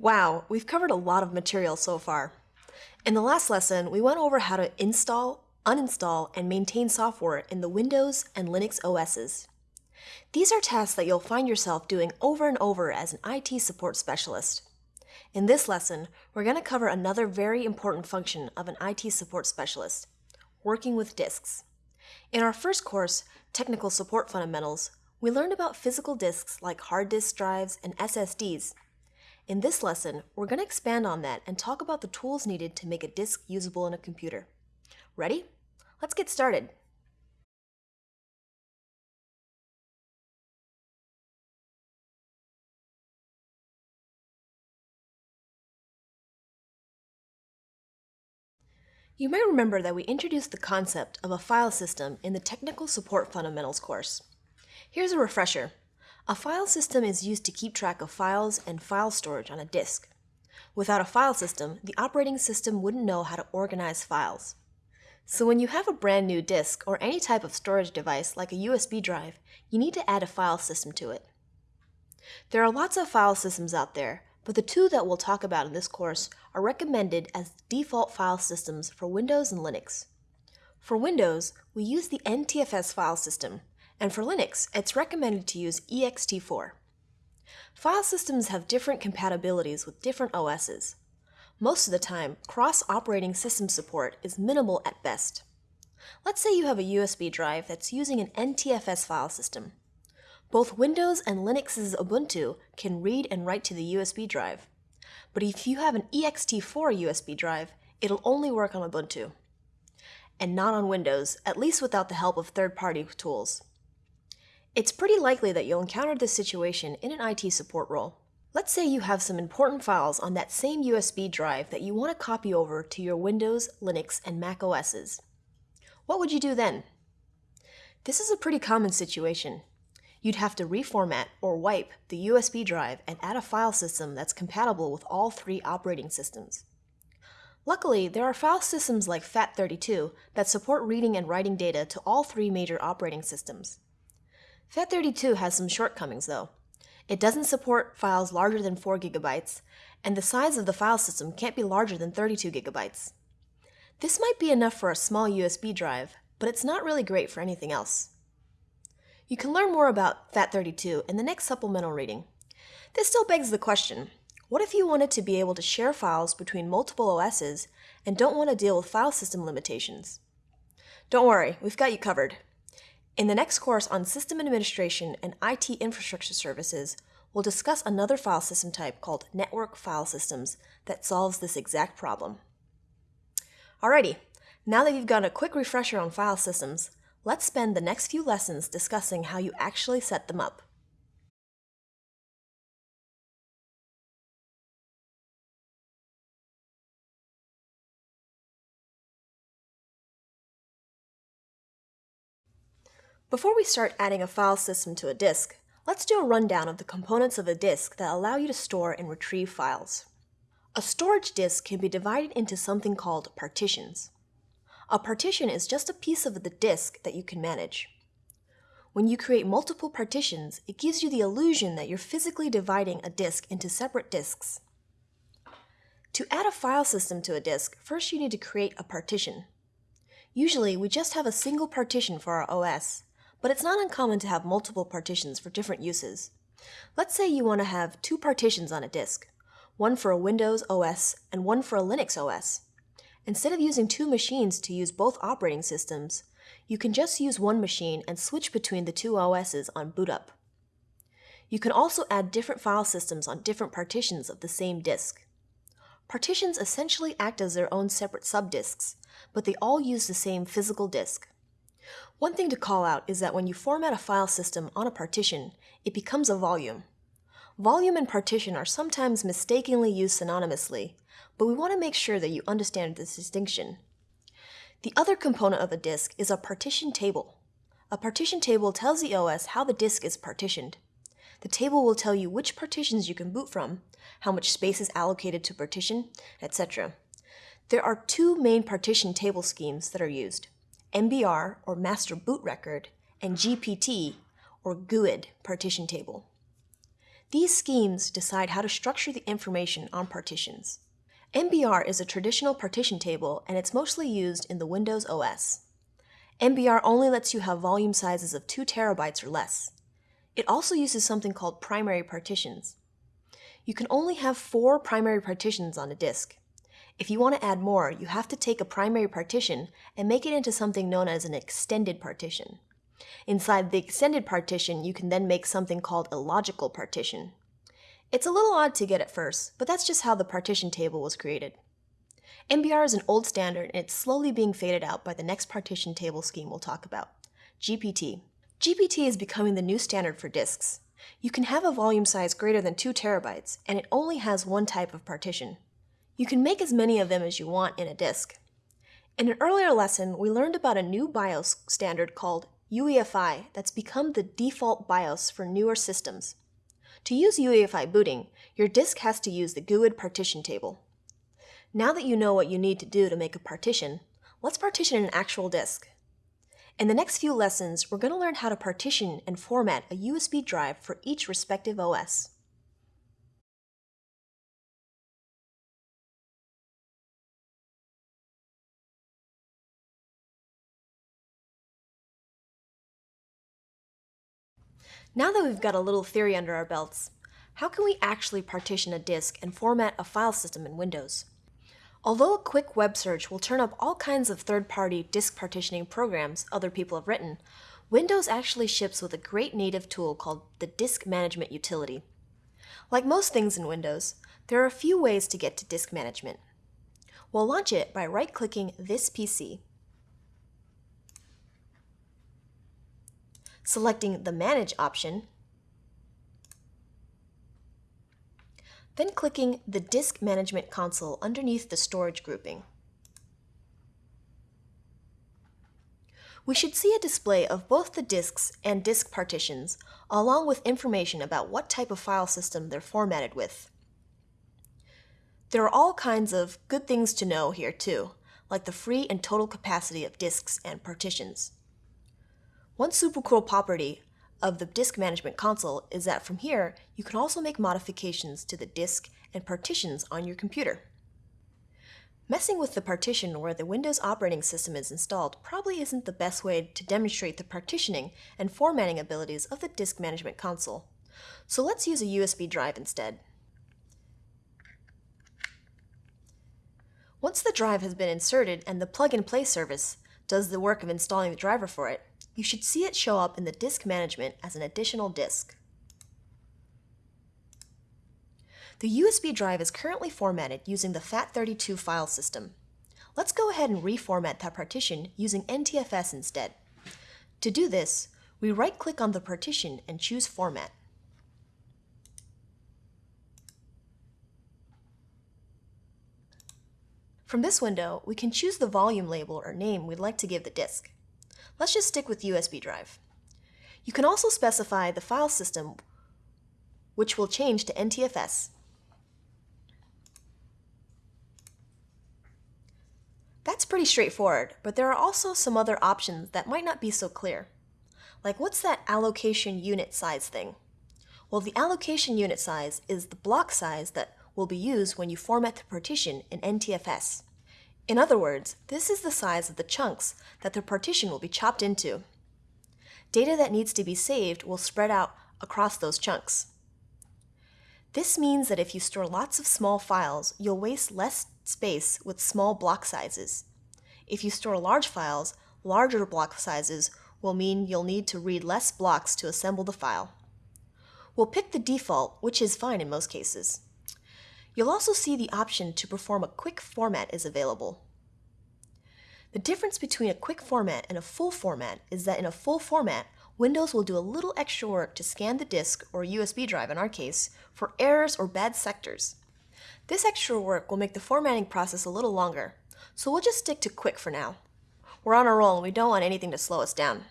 Wow, we've covered a lot of material so far. In the last lesson, we went over how to install, uninstall, and maintain software in the Windows and Linux OSs. These are tasks that you'll find yourself doing over and over as an IT support specialist. In this lesson, we're going to cover another very important function of an IT support specialist, working with disks. In our first course, Technical Support Fundamentals, we learned about physical disks like hard disk drives and SSDs, in this lesson, we're going to expand on that and talk about the tools needed to make a disk usable in a computer. Ready? Let's get started. You might remember that we introduced the concept of a file system in the Technical Support Fundamentals course. Here's a refresher. A file system is used to keep track of files and file storage on a disk. Without a file system, the operating system wouldn't know how to organize files. So when you have a brand new disk or any type of storage device like a USB drive, you need to add a file system to it. There are lots of file systems out there, but the two that we'll talk about in this course are recommended as default file systems for Windows and Linux. For Windows, we use the NTFS file system, and for Linux, it's recommended to use ext4. File systems have different compatibilities with different OSs. Most of the time, cross-operating system support is minimal at best. Let's say you have a USB drive that's using an NTFS file system. Both Windows and Linux's Ubuntu can read and write to the USB drive. But if you have an ext4 USB drive, it'll only work on Ubuntu. And not on Windows, at least without the help of third-party tools. It's pretty likely that you'll encounter this situation in an IT support role. Let's say you have some important files on that same USB drive that you want to copy over to your Windows, Linux, and Mac OSs. What would you do then? This is a pretty common situation. You'd have to reformat or wipe the USB drive and add a file system that's compatible with all three operating systems. Luckily, there are file systems like FAT32 that support reading and writing data to all three major operating systems. FAT32 has some shortcomings though. It doesn't support files larger than 4 gigabytes, and the size of the file system can't be larger than 32 gigabytes. This might be enough for a small USB drive, but it's not really great for anything else. You can learn more about FAT32 in the next supplemental reading. This still begs the question, what if you wanted to be able to share files between multiple OSs and don't want to deal with file system limitations? Don't worry, we've got you covered. In the next course on System Administration and IT Infrastructure Services, we'll discuss another file system type called Network File Systems that solves this exact problem. Alrighty, now that you've got a quick refresher on file systems, let's spend the next few lessons discussing how you actually set them up. Before we start adding a file system to a disk, let's do a rundown of the components of a disk that allow you to store and retrieve files. A storage disk can be divided into something called partitions. A partition is just a piece of the disk that you can manage. When you create multiple partitions, it gives you the illusion that you're physically dividing a disk into separate disks. To add a file system to a disk, first you need to create a partition. Usually, we just have a single partition for our OS, but it's not uncommon to have multiple partitions for different uses. Let's say you want to have two partitions on a disk, one for a Windows OS and one for a Linux OS. Instead of using two machines to use both operating systems, you can just use one machine and switch between the two OSs on boot up. You can also add different file systems on different partitions of the same disk. Partitions essentially act as their own separate subdisks, but they all use the same physical disk. One thing to call out is that when you format a file system on a partition, it becomes a volume. Volume and partition are sometimes mistakenly used synonymously, but we want to make sure that you understand this distinction. The other component of a disk is a partition table. A partition table tells the OS how the disk is partitioned. The table will tell you which partitions you can boot from, how much space is allocated to partition, etc. There are two main partition table schemes that are used. MBR, or Master Boot Record, and GPT, or GUID, partition table. These schemes decide how to structure the information on partitions. MBR is a traditional partition table and it's mostly used in the Windows OS. MBR only lets you have volume sizes of 2 terabytes or less. It also uses something called primary partitions. You can only have four primary partitions on a disk. If you want to add more, you have to take a primary partition and make it into something known as an extended partition. Inside the extended partition, you can then make something called a logical partition. It's a little odd to get at first, but that's just how the partition table was created. MBR is an old standard and it's slowly being faded out by the next partition table scheme we'll talk about, GPT. GPT is becoming the new standard for disks. You can have a volume size greater than 2 terabytes, and it only has one type of partition. You can make as many of them as you want in a disk. In an earlier lesson, we learned about a new BIOS standard called UEFI that's become the default BIOS for newer systems. To use UEFI booting, your disk has to use the GUID partition table. Now that you know what you need to do to make a partition, let's partition an actual disk. In the next few lessons, we're going to learn how to partition and format a USB drive for each respective OS. Now that we've got a little theory under our belts, how can we actually partition a disk and format a file system in Windows? Although a quick web search will turn up all kinds of third-party disk partitioning programs other people have written, Windows actually ships with a great native tool called the Disk Management Utility. Like most things in Windows, there are a few ways to get to disk management. We'll launch it by right-clicking this PC, selecting the Manage option, then clicking the Disk Management console underneath the storage grouping. We should see a display of both the disks and disk partitions, along with information about what type of file system they're formatted with. There are all kinds of good things to know here too, like the free and total capacity of disks and partitions. One super cool property of the disk management console is that from here, you can also make modifications to the disk and partitions on your computer. Messing with the partition where the Windows operating system is installed probably isn't the best way to demonstrate the partitioning and formatting abilities of the disk management console. So let's use a USB drive instead. Once the drive has been inserted and the plug-and-play service does the work of installing the driver for it, you should see it show up in the disk management as an additional disk. The USB drive is currently formatted using the FAT32 file system. Let's go ahead and reformat that partition using NTFS instead. To do this, we right-click on the partition and choose Format. From this window, we can choose the volume label or name we'd like to give the disk. Let's just stick with USB drive. You can also specify the file system, which will change to NTFS. That's pretty straightforward, but there are also some other options that might not be so clear. Like what's that allocation unit size thing? Well, the allocation unit size is the block size that will be used when you format the partition in NTFS. In other words, this is the size of the chunks that the partition will be chopped into. Data that needs to be saved will spread out across those chunks. This means that if you store lots of small files, you'll waste less space with small block sizes. If you store large files, larger block sizes will mean you'll need to read less blocks to assemble the file. We'll pick the default, which is fine in most cases. You'll also see the option to perform a quick format is available. The difference between a quick format and a full format is that in a full format, Windows will do a little extra work to scan the disk, or USB drive in our case, for errors or bad sectors. This extra work will make the formatting process a little longer, so we'll just stick to quick for now. We're on a roll and we don't want anything to slow us down.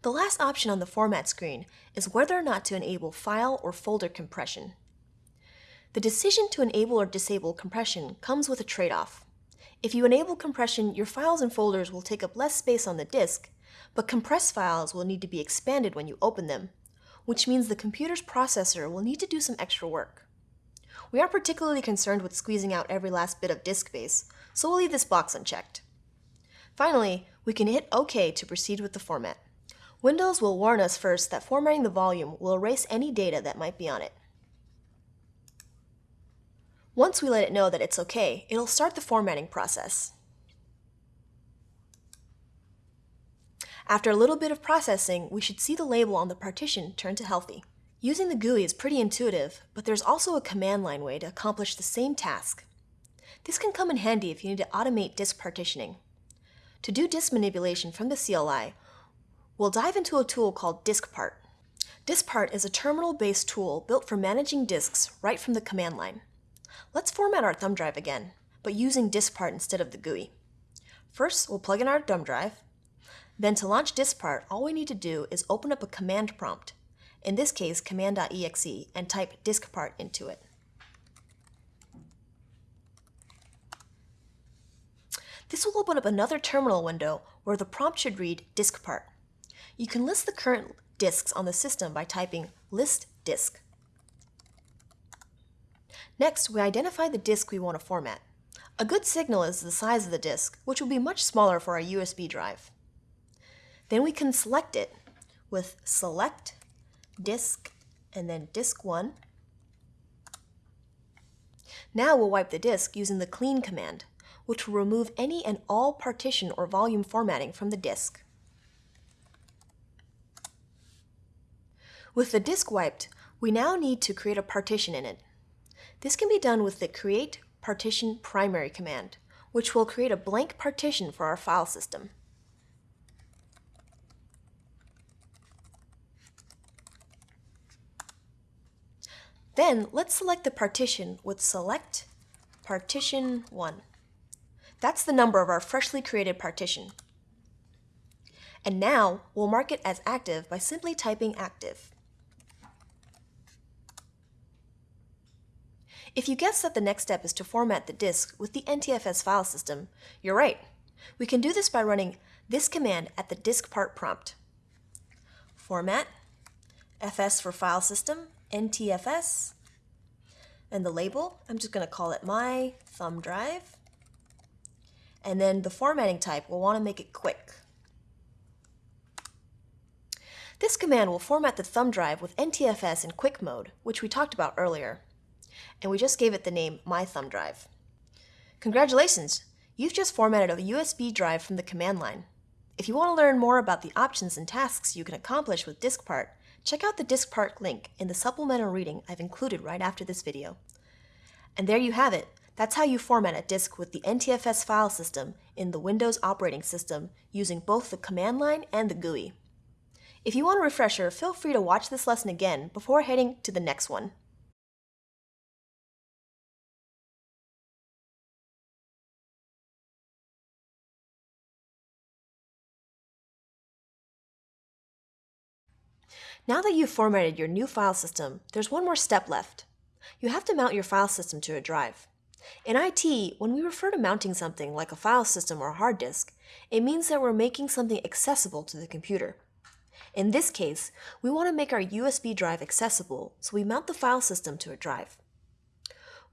The last option on the format screen is whether or not to enable file or folder compression. The decision to enable or disable compression comes with a trade-off. If you enable compression, your files and folders will take up less space on the disk, but compressed files will need to be expanded when you open them, which means the computer's processor will need to do some extra work. We aren't particularly concerned with squeezing out every last bit of disk space, so we'll leave this box unchecked. Finally, we can hit OK to proceed with the format. Windows will warn us first that formatting the volume will erase any data that might be on it. Once we let it know that it's okay, it'll start the formatting process. After a little bit of processing, we should see the label on the partition turn to healthy. Using the GUI is pretty intuitive, but there's also a command line way to accomplish the same task. This can come in handy if you need to automate disk partitioning. To do disk manipulation from the CLI, we'll dive into a tool called DiskPart. DiskPart is a terminal-based tool built for managing disks right from the command line. Let's format our thumb drive again, but using DiskPart instead of the GUI. First, we'll plug in our thumb drive. Then to launch DiskPart, all we need to do is open up a command prompt, in this case command.exe, and type DiskPart into it. This will open up another terminal window where the prompt should read DiskPart. You can list the current disks on the system by typing list disk. Next, we identify the disk we want to format. A good signal is the size of the disk, which will be much smaller for our USB drive. Then we can select it with select disk and then disk 1. Now we'll wipe the disk using the clean command, which will remove any and all partition or volume formatting from the disk. With the disk wiped, we now need to create a partition in it. This can be done with the create partition primary command, which will create a blank partition for our file system. Then let's select the partition with select partition 1. That's the number of our freshly created partition. And now we'll mark it as active by simply typing active. If you guess that the next step is to format the disk with the NTFS file system, you're right. We can do this by running this command at the disk part prompt. Format, fs for file system, ntfs, and the label, I'm just going to call it my thumb drive. And then the formatting type, we'll want to make it quick. This command will format the thumb drive with NTFS in quick mode, which we talked about earlier and we just gave it the name My Thumb Drive. Congratulations! You've just formatted a USB drive from the command line. If you want to learn more about the options and tasks you can accomplish with DiskPart, check out the DiskPart link in the supplemental reading I've included right after this video. And there you have it. That's how you format a disk with the NTFS file system in the Windows operating system using both the command line and the GUI. If you want a refresher, feel free to watch this lesson again before heading to the next one. Now that you've formatted your new file system, there's one more step left. You have to mount your file system to a drive. In IT, when we refer to mounting something like a file system or a hard disk, it means that we're making something accessible to the computer. In this case, we want to make our USB drive accessible, so we mount the file system to a drive.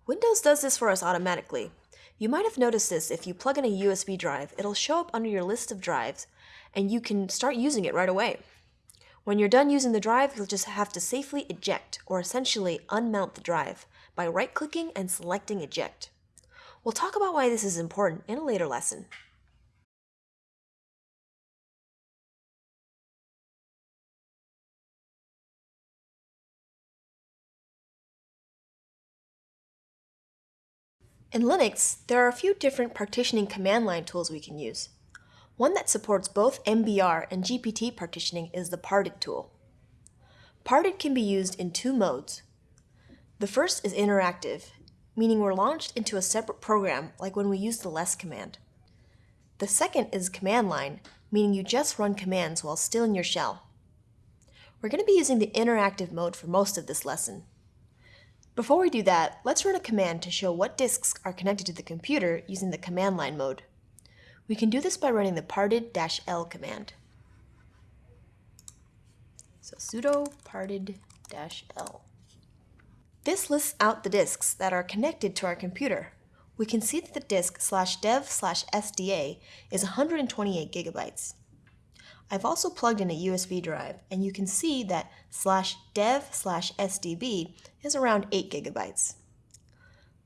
Windows does this for us automatically. You might have noticed this if you plug in a USB drive, it'll show up under your list of drives, and you can start using it right away. When you're done using the drive, you'll just have to safely eject, or essentially unmount the drive, by right-clicking and selecting Eject. We'll talk about why this is important in a later lesson. In Linux, there are a few different partitioning command line tools we can use. One that supports both MBR and GPT partitioning is the parted tool. Parted can be used in two modes. The first is interactive, meaning we're launched into a separate program like when we use the less command. The second is command line, meaning you just run commands while still in your shell. We're going to be using the interactive mode for most of this lesson. Before we do that, let's run a command to show what disks are connected to the computer using the command line mode. We can do this by running the parted-l command. So sudo parted-l. This lists out the disks that are connected to our computer. We can see that the disk slash dev slash SDA is 128 gigabytes. I've also plugged in a USB drive, and you can see that slash dev slash SDB is around 8 gigabytes.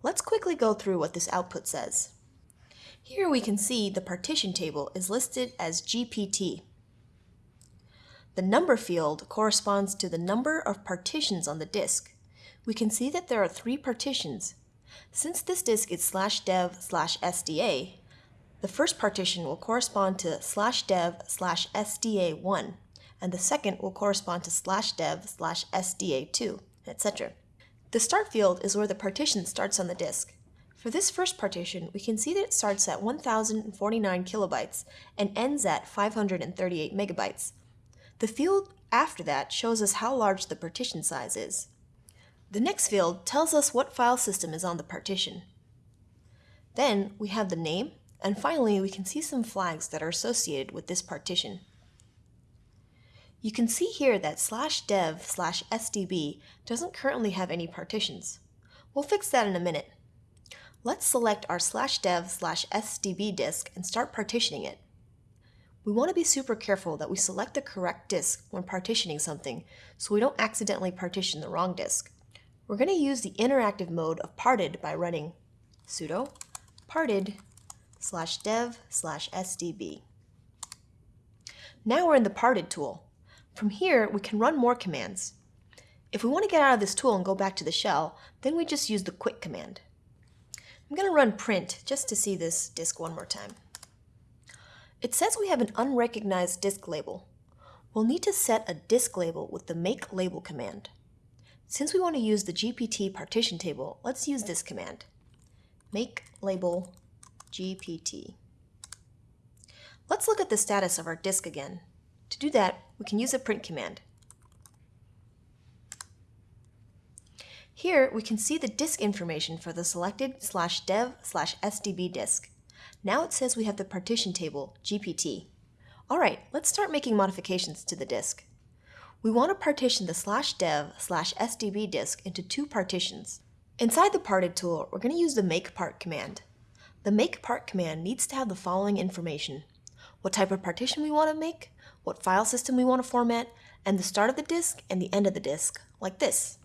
Let's quickly go through what this output says. Here we can see the partition table is listed as GPT. The number field corresponds to the number of partitions on the disk. We can see that there are three partitions. Since this disk is slash dev slash SDA, the first partition will correspond to slash dev slash SDA1, and the second will correspond to slash dev slash SDA2, etc. The start field is where the partition starts on the disk. For this first partition, we can see that it starts at 1049 kilobytes and ends at 538 megabytes. The field after that shows us how large the partition size is. The next field tells us what file system is on the partition. Then we have the name, and finally we can see some flags that are associated with this partition. You can see here that slash dev slash SDB doesn't currently have any partitions. We'll fix that in a minute. Let's select our slash dev slash SDB disk and start partitioning it. We want to be super careful that we select the correct disk when partitioning something so we don't accidentally partition the wrong disk. We're going to use the interactive mode of parted by running sudo parted slash dev slash sdb. Now we're in the parted tool. From here, we can run more commands. If we want to get out of this tool and go back to the shell, then we just use the quit command. I'm going to run print just to see this disk one more time. It says we have an unrecognized disk label. We'll need to set a disk label with the make label command. Since we want to use the GPT partition table, let's use this command. Make label GPT. Let's look at the status of our disk again. To do that, we can use a print command. Here, we can see the disk information for the selected slash dev slash SDB disk. Now it says we have the partition table, GPT. All right, let's start making modifications to the disk. We want to partition the slash dev slash SDB disk into two partitions. Inside the parted tool, we're going to use the make part command. The make part command needs to have the following information. What type of partition we want to make, what file system we want to format, and the start of the disk and the end of the disk, like this.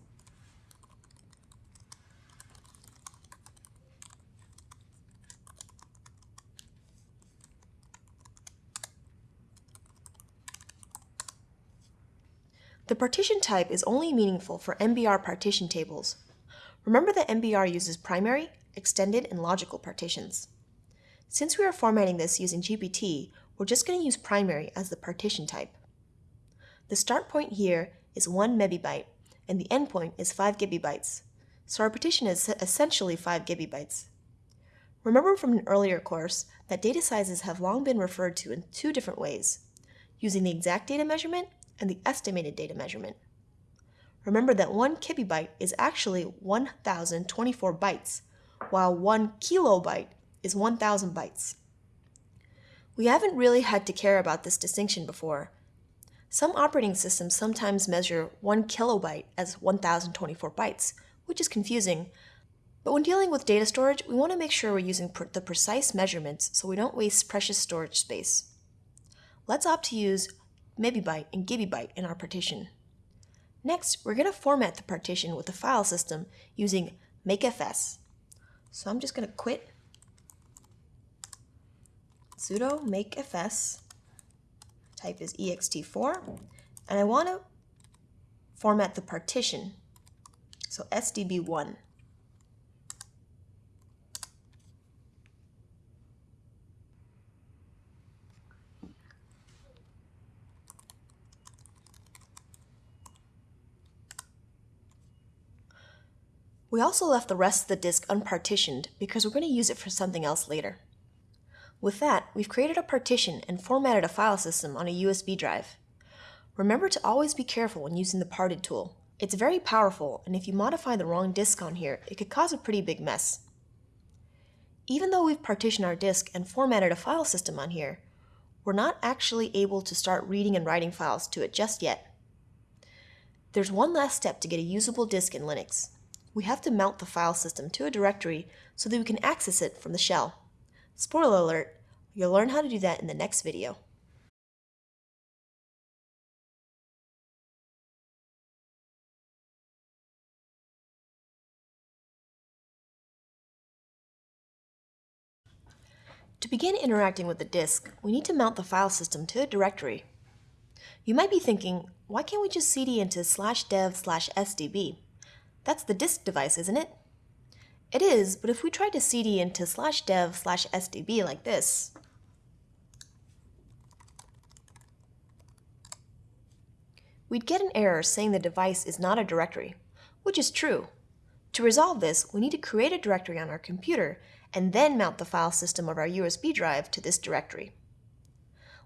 The partition type is only meaningful for MBR partition tables. Remember that MBR uses primary, extended, and logical partitions. Since we are formatting this using GPT, we're just going to use primary as the partition type. The start point here is 1 mebibyte, and the endpoint is 5 gigabytes, so our partition is essentially 5 gigabytes. Remember from an earlier course that data sizes have long been referred to in two different ways, using the exact data measurement and the estimated data measurement. Remember that 1 kibibyte is actually 1024 bytes, while 1 kilobyte is 1000 bytes. We haven't really had to care about this distinction before. Some operating systems sometimes measure 1 kilobyte as 1024 bytes, which is confusing, but when dealing with data storage, we want to make sure we're using pr the precise measurements so we don't waste precious storage space. Let's opt to use mebibyte, and gibibyte in our partition. Next, we're going to format the partition with the file system using mkfs. So I'm just going to quit sudo mkfs, type is ext4, and I want to format the partition, so sdb1. We also left the rest of the disk unpartitioned because we're going to use it for something else later. With that, we've created a partition and formatted a file system on a USB drive. Remember to always be careful when using the parted tool. It's very powerful, and if you modify the wrong disk on here, it could cause a pretty big mess. Even though we've partitioned our disk and formatted a file system on here, we're not actually able to start reading and writing files to it just yet. There's one last step to get a usable disk in Linux. We have to mount the file system to a directory so that we can access it from the shell. Spoiler alert, you'll learn how to do that in the next video. To begin interacting with the disk, we need to mount the file system to a directory. You might be thinking, why can't we just cd into slash dev slash sdb? That's the disk device, isn't it? It is, but if we tried to cd into slash dev slash sdb like this, we'd get an error saying the device is not a directory, which is true. To resolve this, we need to create a directory on our computer and then mount the file system of our USB drive to this directory.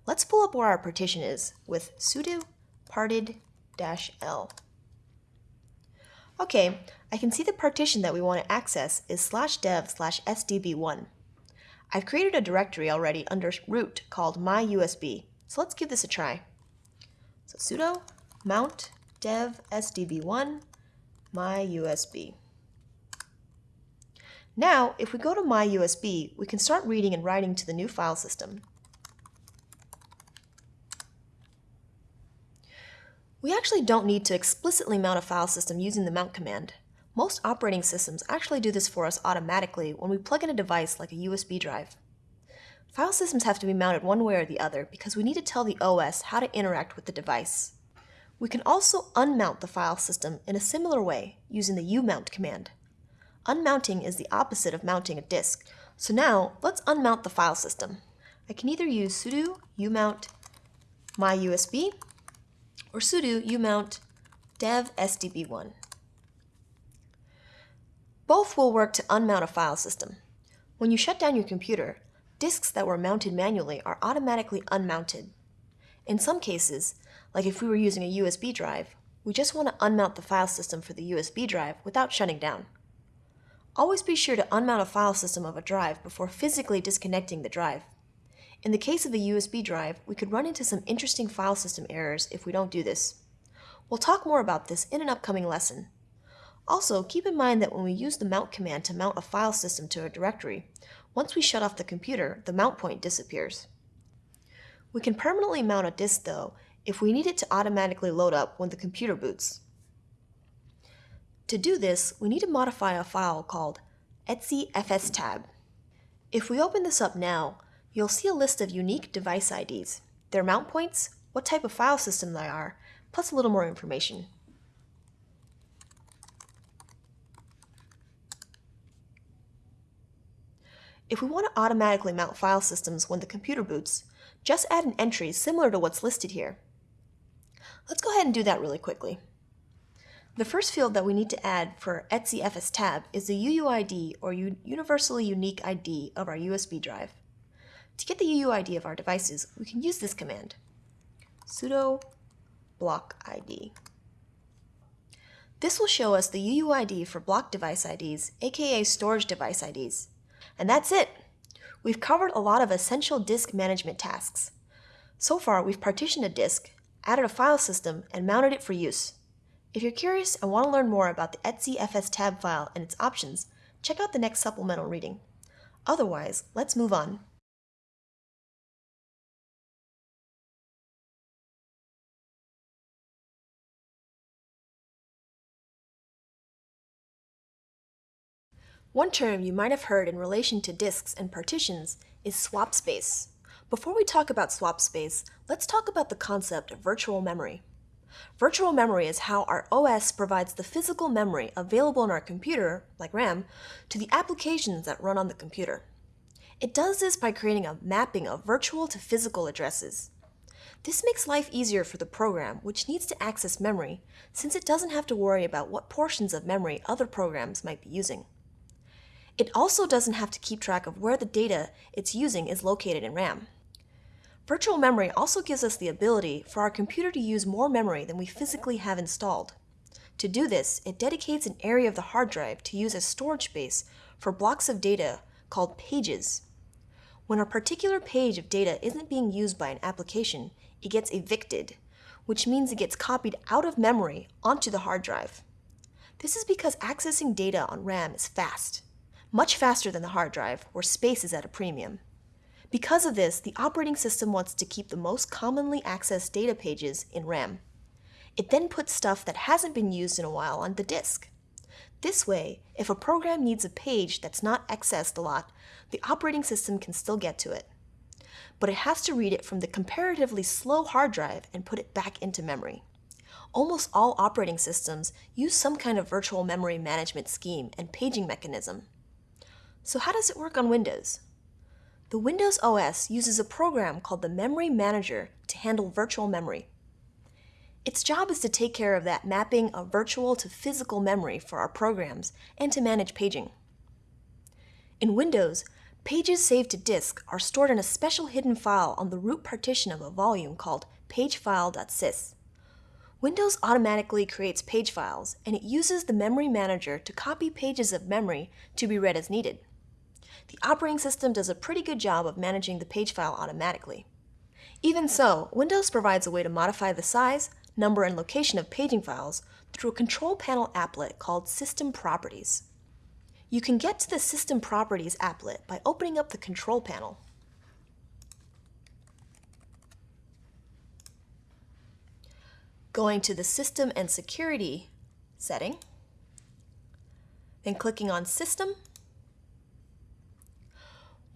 Let's pull up where our partition is with sudo parted-l. Okay, I can see the partition that we want to access is slash dev slash sdb1. I've created a directory already under root called myusb, so let's give this a try. So sudo mount dev sdb1 myusb. Now, if we go to myusb, we can start reading and writing to the new file system. We actually don't need to explicitly mount a file system using the mount command. Most operating systems actually do this for us automatically when we plug in a device like a USB drive. File systems have to be mounted one way or the other because we need to tell the OS how to interact with the device. We can also unmount the file system in a similar way using the umount command. Unmounting is the opposite of mounting a disk. So now, let's unmount the file system. I can either use sudo umount myusb or sudo umount dev sdb1. Both will work to unmount a file system. When you shut down your computer, disks that were mounted manually are automatically unmounted. In some cases, like if we were using a USB drive, we just want to unmount the file system for the USB drive without shutting down. Always be sure to unmount a file system of a drive before physically disconnecting the drive. In the case of a USB drive, we could run into some interesting file system errors if we don't do this. We'll talk more about this in an upcoming lesson. Also, keep in mind that when we use the mount command to mount a file system to a directory, once we shut off the computer, the mount point disappears. We can permanently mount a disk, though, if we need it to automatically load up when the computer boots. To do this, we need to modify a file called etcfstab. If we open this up now, you'll see a list of unique device IDs, their mount points, what type of file system they are, plus a little more information. If we want to automatically mount file systems when the computer boots, just add an entry similar to what's listed here. Let's go ahead and do that really quickly. The first field that we need to add for etcfstab is the UUID or Universally Unique ID of our USB drive. To get the UUID of our devices, we can use this command, sudo block ID. This will show us the UUID for block device IDs, aka storage device IDs. And that's it! We've covered a lot of essential disk management tasks. So far, we've partitioned a disk, added a file system, and mounted it for use. If you're curious and want to learn more about the etc fstab file and its options, check out the next supplemental reading. Otherwise, let's move on. One term you might have heard in relation to disks and partitions is swap space. Before we talk about swap space, let's talk about the concept of virtual memory. Virtual memory is how our OS provides the physical memory available in our computer, like RAM, to the applications that run on the computer. It does this by creating a mapping of virtual to physical addresses. This makes life easier for the program, which needs to access memory, since it doesn't have to worry about what portions of memory other programs might be using. It also doesn't have to keep track of where the data it's using is located in RAM. Virtual memory also gives us the ability for our computer to use more memory than we physically have installed. To do this, it dedicates an area of the hard drive to use as storage space for blocks of data called pages. When a particular page of data isn't being used by an application, it gets evicted, which means it gets copied out of memory onto the hard drive. This is because accessing data on RAM is fast, much faster than the hard drive, where space is at a premium. Because of this, the operating system wants to keep the most commonly accessed data pages in RAM. It then puts stuff that hasn't been used in a while on the disk. This way, if a program needs a page that's not accessed a lot, the operating system can still get to it. But it has to read it from the comparatively slow hard drive and put it back into memory. Almost all operating systems use some kind of virtual memory management scheme and paging mechanism. So how does it work on Windows? The Windows OS uses a program called the Memory Manager to handle virtual memory. Its job is to take care of that mapping of virtual to physical memory for our programs and to manage paging. In Windows, pages saved to disk are stored in a special hidden file on the root partition of a volume called pagefile.sys. Windows automatically creates page files, and it uses the Memory Manager to copy pages of memory to be read as needed. The operating system does a pretty good job of managing the page file automatically. Even so, Windows provides a way to modify the size, number, and location of paging files through a control panel applet called System Properties. You can get to the System Properties applet by opening up the control panel. Going to the System and Security setting, then clicking on System.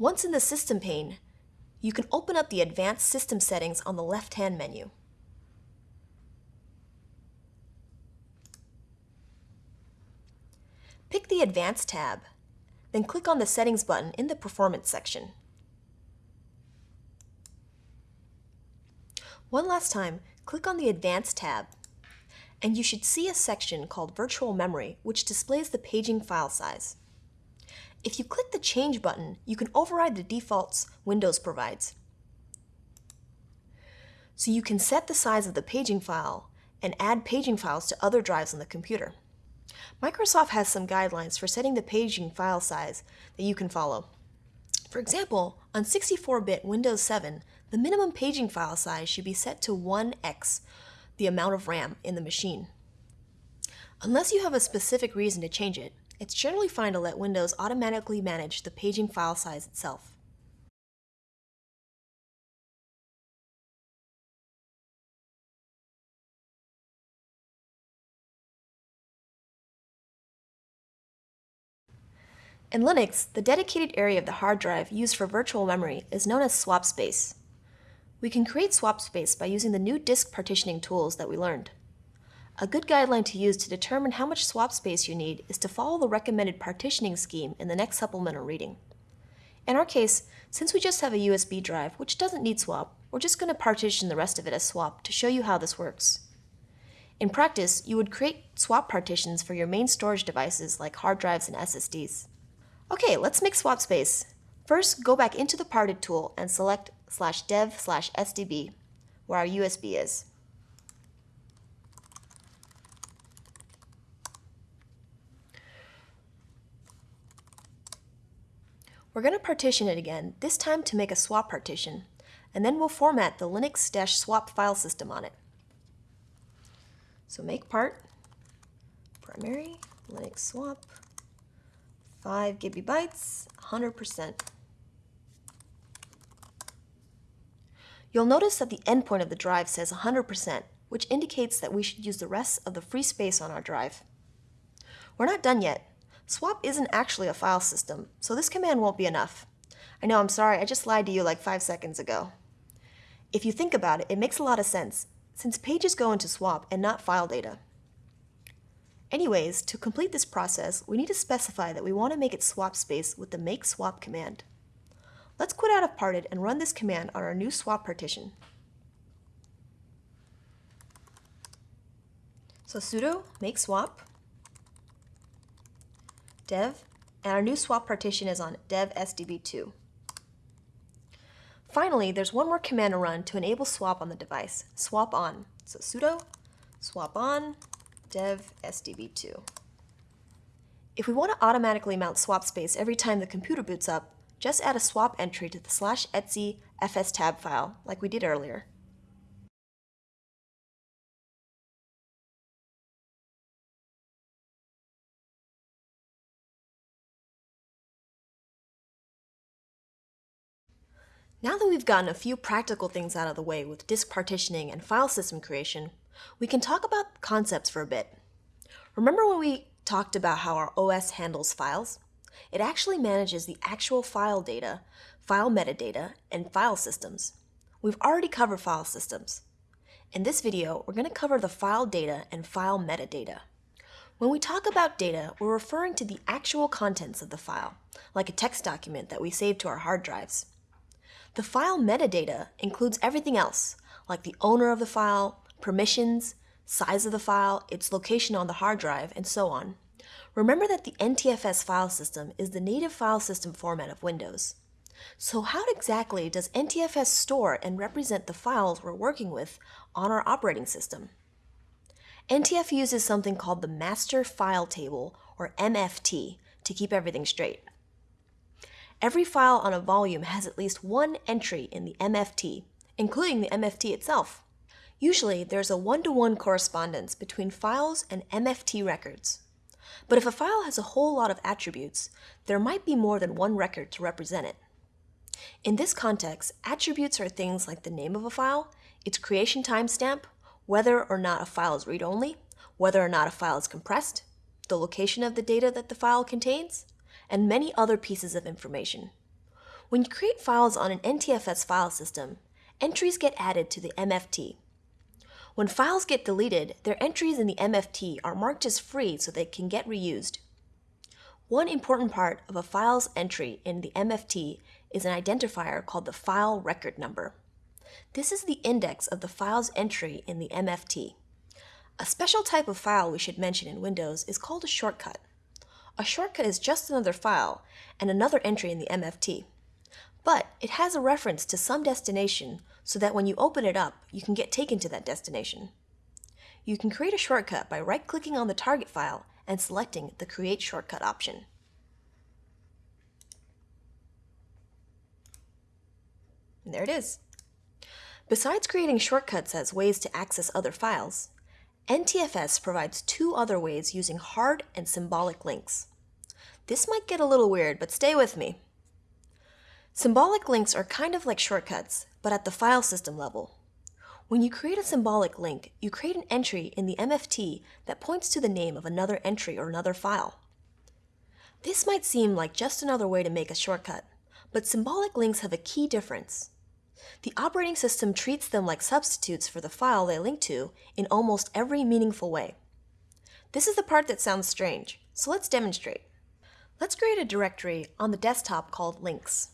Once in the System pane, you can open up the Advanced System Settings on the left-hand menu. Pick the Advanced tab, then click on the Settings button in the Performance section. One last time, click on the Advanced tab, and you should see a section called Virtual Memory, which displays the paging file size. If you click the Change button, you can override the defaults Windows provides. So you can set the size of the paging file and add paging files to other drives on the computer. Microsoft has some guidelines for setting the paging file size that you can follow. For example, on 64-bit Windows 7, the minimum paging file size should be set to 1x, the amount of RAM in the machine. Unless you have a specific reason to change it, it's generally fine to let Windows automatically manage the paging file size itself. In Linux, the dedicated area of the hard drive used for virtual memory is known as swap space. We can create swap space by using the new disk partitioning tools that we learned. A good guideline to use to determine how much swap space you need is to follow the recommended partitioning scheme in the next supplemental reading. In our case, since we just have a USB drive, which doesn't need swap, we're just going to partition the rest of it as swap to show you how this works. In practice, you would create swap partitions for your main storage devices like hard drives and SSDs. Okay, let's make swap space. First, go back into the parted tool and select slash dev slash SDB, where our USB is. We're going to partition it again, this time to make a swap partition, and then we'll format the linux-swap file system on it. So make part, primary, linux swap, 5 gigabytes, 100%. You'll notice that the endpoint of the drive says 100%, which indicates that we should use the rest of the free space on our drive. We're not done yet. Swap isn't actually a file system, so this command won't be enough. I know, I'm sorry, I just lied to you like five seconds ago. If you think about it, it makes a lot of sense, since pages go into swap and not file data. Anyways, to complete this process, we need to specify that we want to make it swap space with the make swap command. Let's quit out of parted and run this command on our new swap partition. So sudo make swap dev, and our new swap partition is on dev sdb2. Finally, there's one more command to run to enable swap on the device, swap on. So sudo swap on dev sdb2. If we want to automatically mount swap space every time the computer boots up, just add a swap entry to the slash etc fstab file like we did earlier. Now that we've gotten a few practical things out of the way with disk partitioning and file system creation, we can talk about concepts for a bit. Remember when we talked about how our OS handles files? It actually manages the actual file data, file metadata, and file systems. We've already covered file systems. In this video, we're going to cover the file data and file metadata. When we talk about data, we're referring to the actual contents of the file, like a text document that we save to our hard drives. The file metadata includes everything else, like the owner of the file, permissions, size of the file, its location on the hard drive, and so on. Remember that the NTFS file system is the native file system format of Windows. So how exactly does NTFS store and represent the files we're working with on our operating system? NTFS uses something called the Master File Table, or MFT, to keep everything straight. Every file on a volume has at least one entry in the MFT, including the MFT itself. Usually, there's a one-to-one -one correspondence between files and MFT records. But if a file has a whole lot of attributes, there might be more than one record to represent it. In this context, attributes are things like the name of a file, its creation timestamp, whether or not a file is read-only, whether or not a file is compressed, the location of the data that the file contains, and many other pieces of information. When you create files on an NTFS file system, entries get added to the MFT. When files get deleted, their entries in the MFT are marked as free so they can get reused. One important part of a file's entry in the MFT is an identifier called the file record number. This is the index of the file's entry in the MFT. A special type of file we should mention in Windows is called a shortcut. A shortcut is just another file and another entry in the MFT. But it has a reference to some destination so that when you open it up, you can get taken to that destination. You can create a shortcut by right-clicking on the target file and selecting the Create Shortcut option. And there it is. Besides creating shortcuts as ways to access other files, NTFS provides two other ways using hard and symbolic links. This might get a little weird, but stay with me. Symbolic links are kind of like shortcuts, but at the file system level. When you create a symbolic link, you create an entry in the MFT that points to the name of another entry or another file. This might seem like just another way to make a shortcut, but symbolic links have a key difference. The operating system treats them like substitutes for the file they link to in almost every meaningful way. This is the part that sounds strange, so let's demonstrate. Let's create a directory on the desktop called links.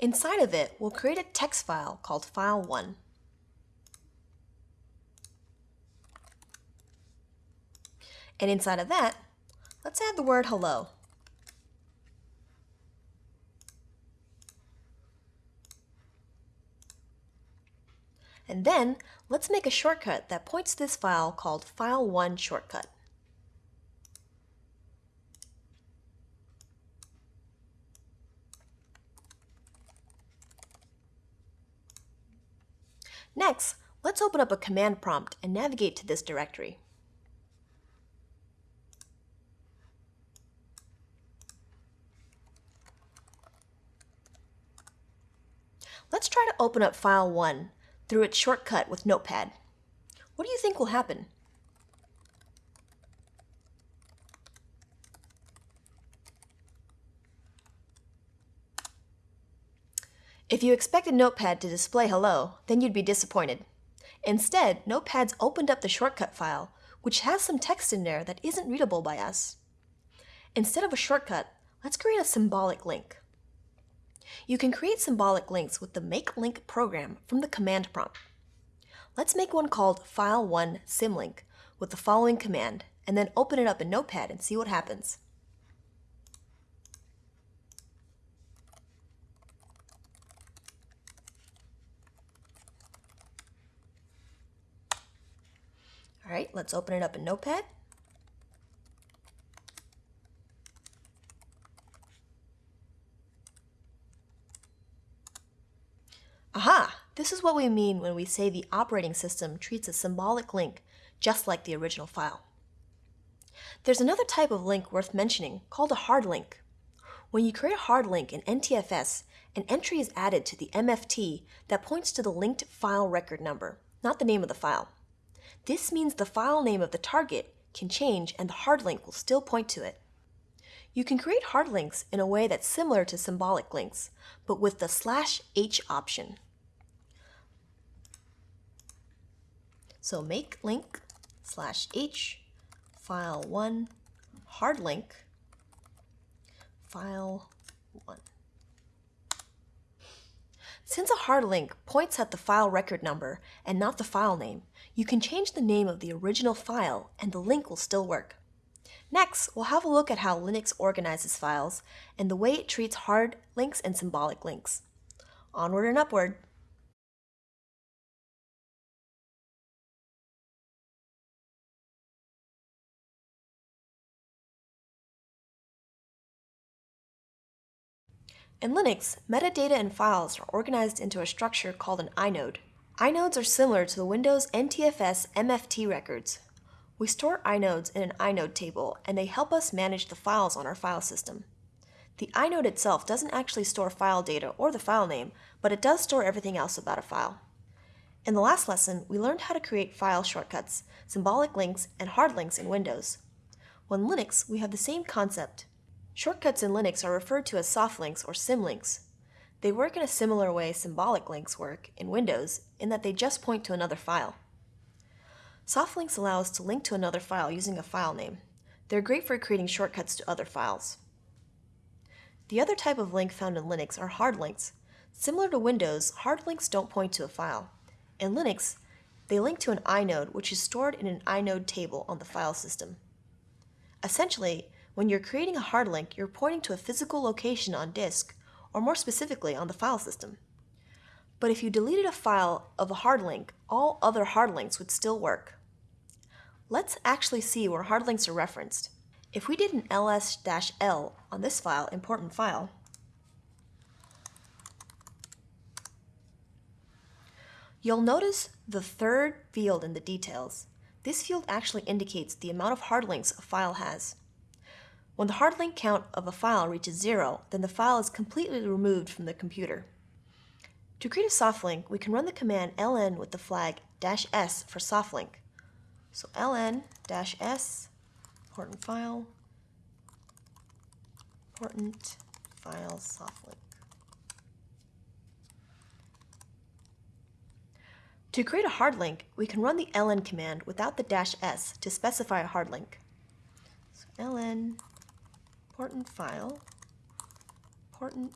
Inside of it, we'll create a text file called file1. And inside of that, let's add the word hello. And then let's make a shortcut that points to this file called file1 shortcut. Next, let's open up a command prompt and navigate to this directory. Let's try to open up file 1 through its shortcut with Notepad. What do you think will happen? If you expected Notepad to display hello, then you'd be disappointed. Instead, Notepad's opened up the shortcut file, which has some text in there that isn't readable by us. Instead of a shortcut, let's create a symbolic link. You can create symbolic links with the Make Link program from the command prompt. Let's make one called File1 Symlink with the following command, and then open it up in Notepad and see what happens. All right, let's open it up in Notepad. Aha! This is what we mean when we say the operating system treats a symbolic link just like the original file. There's another type of link worth mentioning called a hard link. When you create a hard link in NTFS, an entry is added to the MFT that points to the linked file record number, not the name of the file. This means the file name of the target can change and the hard link will still point to it. You can create hard links in a way that's similar to symbolic links, but with the slash h option. So make link slash h file 1 hard link file 1. Since a hard link points at the file record number and not the file name, you can change the name of the original file and the link will still work. Next, we'll have a look at how Linux organizes files and the way it treats hard links and symbolic links. Onward and upward. In Linux, metadata and files are organized into a structure called an inode. Inodes are similar to the Windows NTFS MFT records. We store inodes in an inode table, and they help us manage the files on our file system. The inode itself doesn't actually store file data or the file name, but it does store everything else about a file. In the last lesson, we learned how to create file shortcuts, symbolic links, and hard links in Windows. When Linux, we have the same concept, Shortcuts in Linux are referred to as soft links or symlinks. They work in a similar way symbolic links work in Windows in that they just point to another file. Soft links allow us to link to another file using a file name. They're great for creating shortcuts to other files. The other type of link found in Linux are hard links. Similar to Windows, hard links don't point to a file. In Linux, they link to an inode which is stored in an inode table on the file system. Essentially, when you're creating a hard link, you're pointing to a physical location on disk, or more specifically on the file system. But if you deleted a file of a hard link, all other hard links would still work. Let's actually see where hard links are referenced. If we did an ls-l on this file, important file, you'll notice the third field in the details. This field actually indicates the amount of hard links a file has. When the hard link count of a file reaches zero, then the file is completely removed from the computer. To create a soft link, we can run the command ln with the flag "-s for soft link. So ln-s, important file, important file soft link. To create a hard link, we can run the ln command without the "-s to specify a hard link. So ln important file, important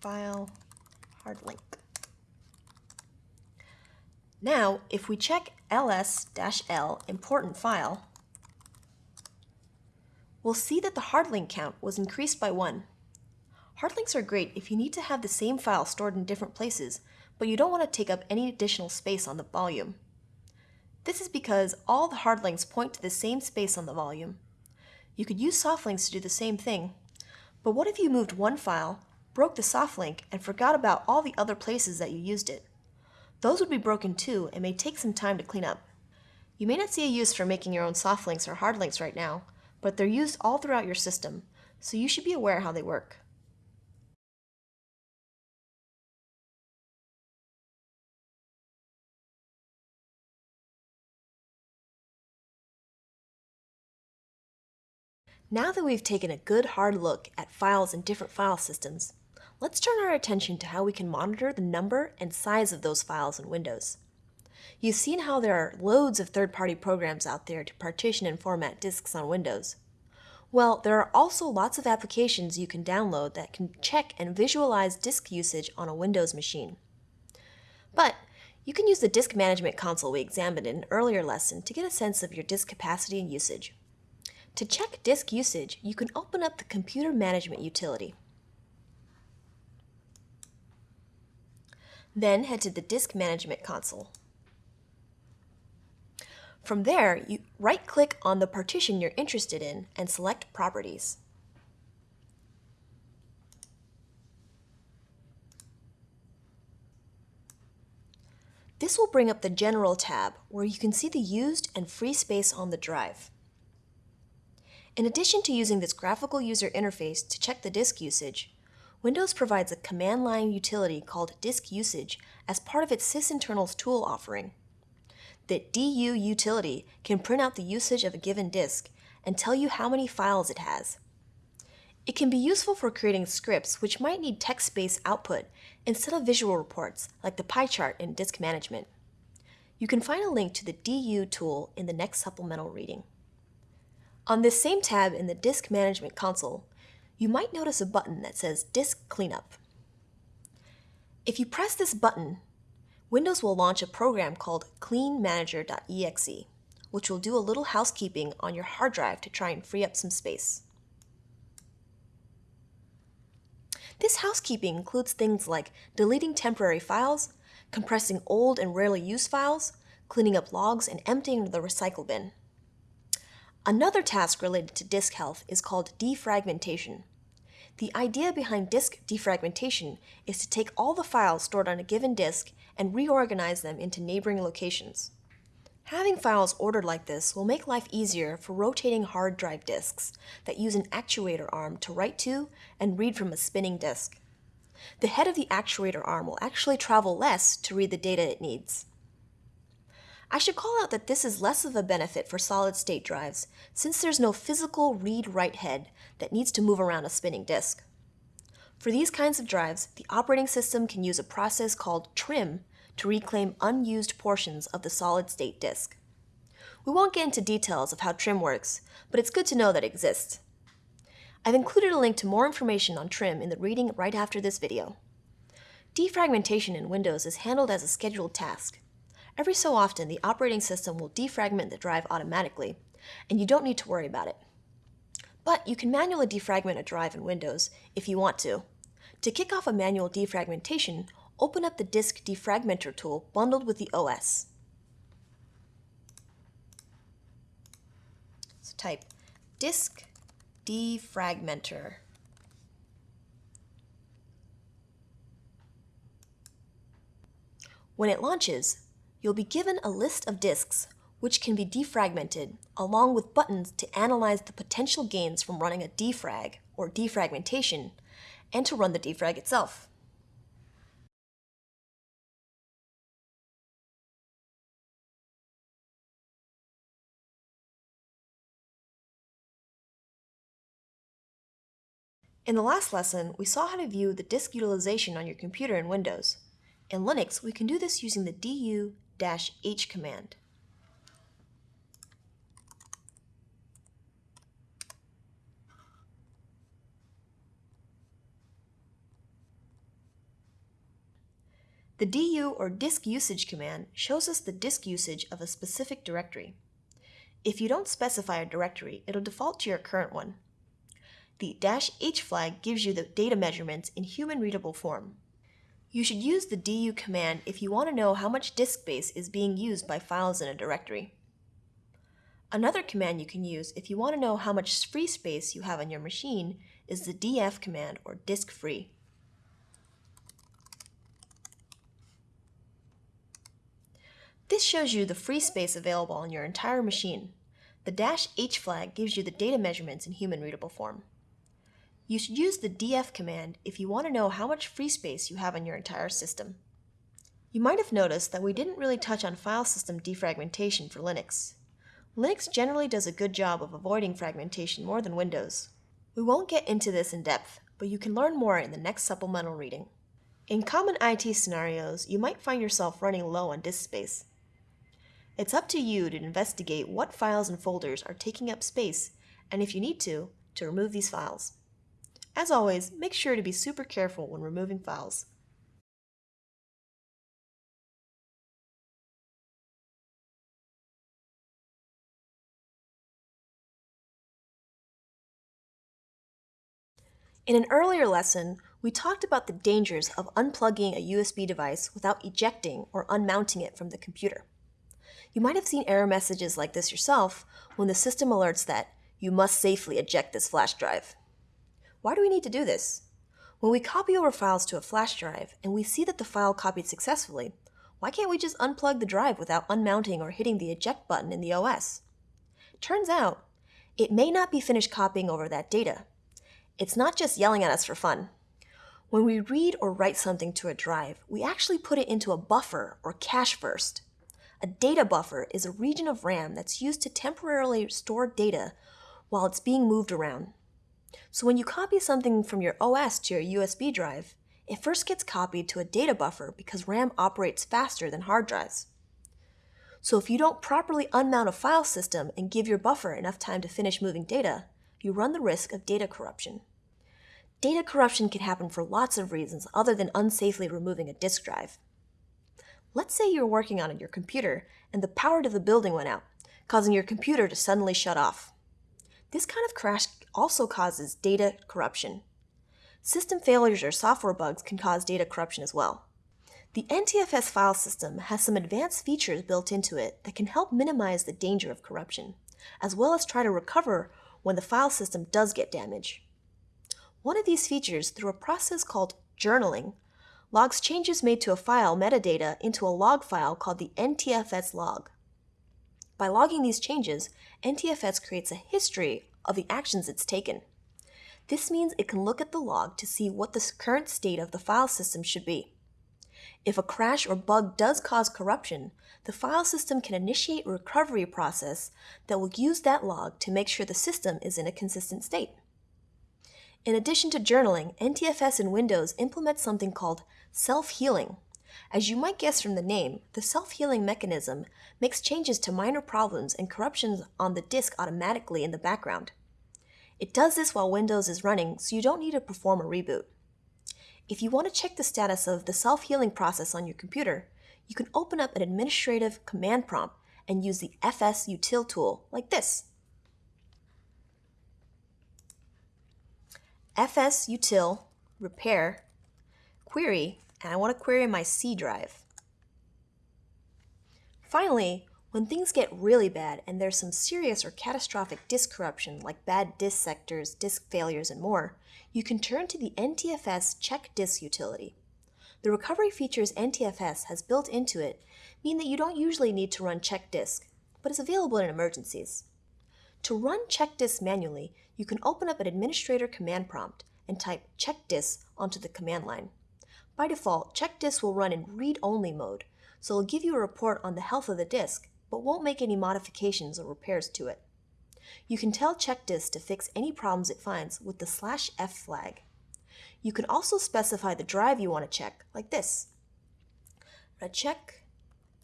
file hard link. Now, if we check ls-l important file, we'll see that the hard link count was increased by 1. Hard links are great if you need to have the same file stored in different places, but you don't want to take up any additional space on the volume. This is because all the hard links point to the same space on the volume, you could use soft links to do the same thing. But what if you moved one file, broke the soft link, and forgot about all the other places that you used it? Those would be broken too and may take some time to clean up. You may not see a use for making your own soft links or hard links right now, but they're used all throughout your system, so you should be aware how they work. Now that we've taken a good hard look at files in different file systems, let's turn our attention to how we can monitor the number and size of those files in Windows. You've seen how there are loads of third-party programs out there to partition and format disks on Windows. Well, there are also lots of applications you can download that can check and visualize disk usage on a Windows machine. But you can use the disk management console we examined in an earlier lesson to get a sense of your disk capacity and usage. To check disk usage, you can open up the Computer Management utility. Then head to the Disk Management console. From there, you right-click on the partition you're interested in and select Properties. This will bring up the General tab, where you can see the used and free space on the drive. In addition to using this graphical user interface to check the disk usage, Windows provides a command line utility called disk usage as part of its sysinternals tool offering. The DU utility can print out the usage of a given disk and tell you how many files it has. It can be useful for creating scripts which might need text-based output instead of visual reports like the pie chart in disk management. You can find a link to the DU tool in the next supplemental reading. On this same tab in the Disk Management console, you might notice a button that says Disk Cleanup. If you press this button, Windows will launch a program called cleanmanager.exe, which will do a little housekeeping on your hard drive to try and free up some space. This housekeeping includes things like deleting temporary files, compressing old and rarely used files, cleaning up logs, and emptying the recycle bin. Another task related to disk health is called defragmentation. The idea behind disk defragmentation is to take all the files stored on a given disk and reorganize them into neighboring locations. Having files ordered like this will make life easier for rotating hard drive disks that use an actuator arm to write to and read from a spinning disk. The head of the actuator arm will actually travel less to read the data it needs. I should call out that this is less of a benefit for solid-state drives, since there's no physical read-write head that needs to move around a spinning disk. For these kinds of drives, the operating system can use a process called trim to reclaim unused portions of the solid-state disk. We won't get into details of how trim works, but it's good to know that it exists. I've included a link to more information on trim in the reading right after this video. Defragmentation in Windows is handled as a scheduled task, Every so often, the operating system will defragment the drive automatically, and you don't need to worry about it. But you can manually defragment a drive in Windows if you want to. To kick off a manual defragmentation, open up the Disk Defragmenter tool bundled with the OS. So type Disk Defragmenter. When it launches, you'll be given a list of disks which can be defragmented, along with buttons to analyze the potential gains from running a defrag, or defragmentation, and to run the defrag itself. In the last lesson, we saw how to view the disk utilization on your computer in Windows. In Linux, we can do this using the du h command. The du or disk usage command shows us the disk usage of a specific directory. If you don't specify a directory, it'll default to your current one. The dash "-h flag gives you the data measurements in human readable form. You should use the du command if you want to know how much disk space is being used by files in a directory. Another command you can use if you want to know how much free space you have on your machine is the df command or disk free. This shows you the free space available on your entire machine. The dash "-h flag gives you the data measurements in human readable form. You should use the df command if you want to know how much free space you have on your entire system. You might have noticed that we didn't really touch on file system defragmentation for Linux. Linux generally does a good job of avoiding fragmentation more than Windows. We won't get into this in depth, but you can learn more in the next supplemental reading. In common IT scenarios, you might find yourself running low on disk space. It's up to you to investigate what files and folders are taking up space, and if you need to, to remove these files. As always, make sure to be super careful when removing files. In an earlier lesson, we talked about the dangers of unplugging a USB device without ejecting or unmounting it from the computer. You might have seen error messages like this yourself when the system alerts that you must safely eject this flash drive. Why do we need to do this? When we copy over files to a flash drive and we see that the file copied successfully, why can't we just unplug the drive without unmounting or hitting the eject button in the OS? Turns out, it may not be finished copying over that data. It's not just yelling at us for fun. When we read or write something to a drive, we actually put it into a buffer or cache first. A data buffer is a region of RAM that's used to temporarily store data while it's being moved around. So when you copy something from your OS to your USB drive, it first gets copied to a data buffer because RAM operates faster than hard drives. So if you don't properly unmount a file system and give your buffer enough time to finish moving data, you run the risk of data corruption. Data corruption can happen for lots of reasons other than unsafely removing a disk drive. Let's say you're working on your computer and the power to the building went out, causing your computer to suddenly shut off. This kind of crash also causes data corruption. System failures or software bugs can cause data corruption as well. The NTFS file system has some advanced features built into it that can help minimize the danger of corruption, as well as try to recover when the file system does get damaged. One of these features, through a process called journaling, logs changes made to a file metadata into a log file called the NTFS log. By logging these changes, NTFS creates a history of the actions it's taken. This means it can look at the log to see what the current state of the file system should be. If a crash or bug does cause corruption, the file system can initiate a recovery process that will use that log to make sure the system is in a consistent state. In addition to journaling, NTFS in Windows implements something called self-healing. As you might guess from the name, the self-healing mechanism makes changes to minor problems and corruptions on the disk automatically in the background. It does this while Windows is running, so you don't need to perform a reboot. If you want to check the status of the self-healing process on your computer, you can open up an administrative command prompt and use the fsutil tool like this. fsutil repair query, and I want to query my C drive. Finally, when things get really bad and there's some serious or catastrophic disk corruption like bad disk sectors, disk failures, and more, you can turn to the NTFS check disk utility. The recovery features NTFS has built into it mean that you don't usually need to run check disk, but is available in emergencies. To run check disk manually, you can open up an administrator command prompt and type check disk onto the command line. By default, check disk will run in read-only mode, so it'll give you a report on the health of the disk, but won't make any modifications or repairs to it. You can tell check disk to fix any problems it finds with the slash f flag. You can also specify the drive you want to check, like this. I'm check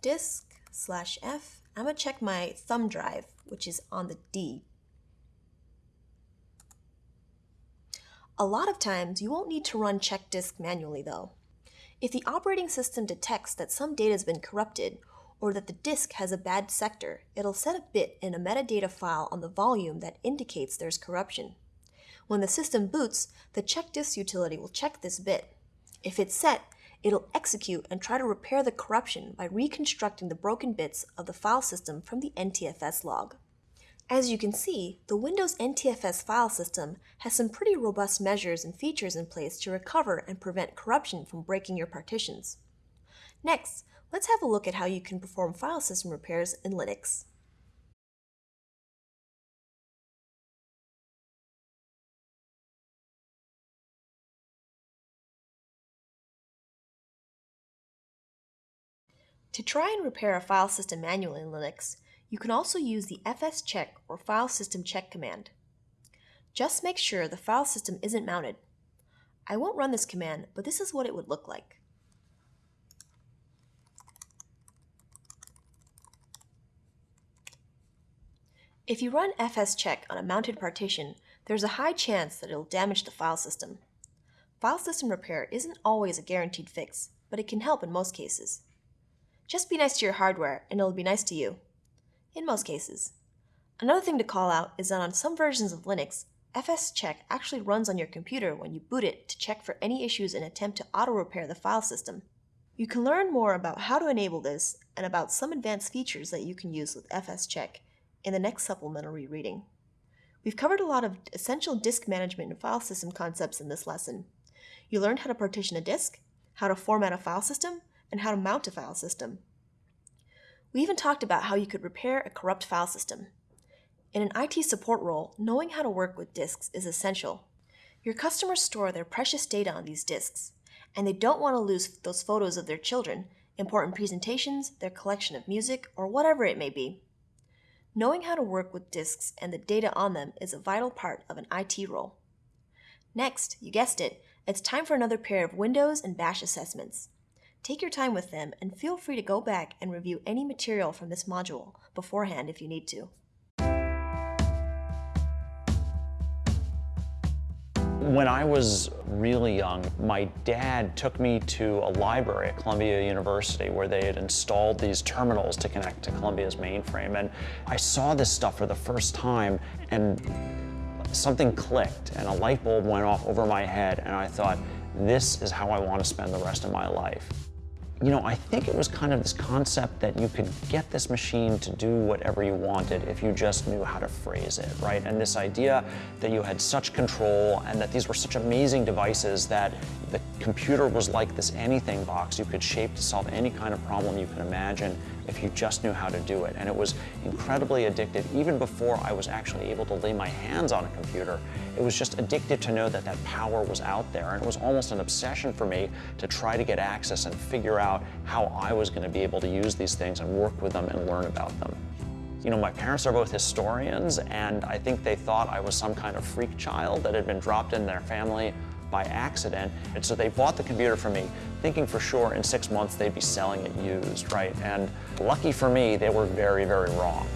disk slash f. I'm going to check my thumb drive, which is on the D. A lot of times, you won't need to run check disk manually though. If the operating system detects that some data has been corrupted or that the disk has a bad sector, it'll set a bit in a metadata file on the volume that indicates there's corruption. When the system boots, the check disk utility will check this bit. If it's set, it'll execute and try to repair the corruption by reconstructing the broken bits of the file system from the NTFS log. As you can see, the Windows NTFS file system has some pretty robust measures and features in place to recover and prevent corruption from breaking your partitions. Next, let's have a look at how you can perform file system repairs in Linux. To try and repair a file system manually in Linux, you can also use the fscheck or file system check command. Just make sure the file system isn't mounted. I won't run this command, but this is what it would look like. If you run fscheck on a mounted partition, there's a high chance that it'll damage the file system. File system repair isn't always a guaranteed fix, but it can help in most cases. Just be nice to your hardware, and it'll be nice to you in most cases. Another thing to call out is that on some versions of Linux, fscheck actually runs on your computer when you boot it to check for any issues and attempt to auto-repair the file system. You can learn more about how to enable this and about some advanced features that you can use with fscheck in the next supplementary reading. We've covered a lot of essential disk management and file system concepts in this lesson. You learned how to partition a disk, how to format a file system, and how to mount a file system. We even talked about how you could repair a corrupt file system. In an IT support role, knowing how to work with disks is essential. Your customers store their precious data on these disks, and they don't want to lose those photos of their children, important presentations, their collection of music, or whatever it may be. Knowing how to work with disks and the data on them is a vital part of an IT role. Next, you guessed it, it's time for another pair of Windows and Bash assessments. Take your time with them and feel free to go back and review any material from this module beforehand if you need to. When I was really young, my dad took me to a library at Columbia University where they had installed these terminals to connect to Columbia's mainframe. And I saw this stuff for the first time and something clicked and a light bulb went off over my head and I thought, this is how I want to spend the rest of my life. You know, I think it was kind of this concept that you could get this machine to do whatever you wanted if you just knew how to phrase it, right? And this idea that you had such control and that these were such amazing devices that the computer was like this anything box you could shape to solve any kind of problem you could imagine if you just knew how to do it. And it was incredibly addictive even before I was actually able to lay my hands on a computer. It was just addictive to know that that power was out there. And it was almost an obsession for me to try to get access and figure out how I was going to be able to use these things and work with them and learn about them. You know, my parents are both historians, and I think they thought I was some kind of freak child that had been dropped in their family by accident. And so they bought the computer from me, thinking for sure in six months they'd be selling it used, right? And lucky for me, they were very, very wrong.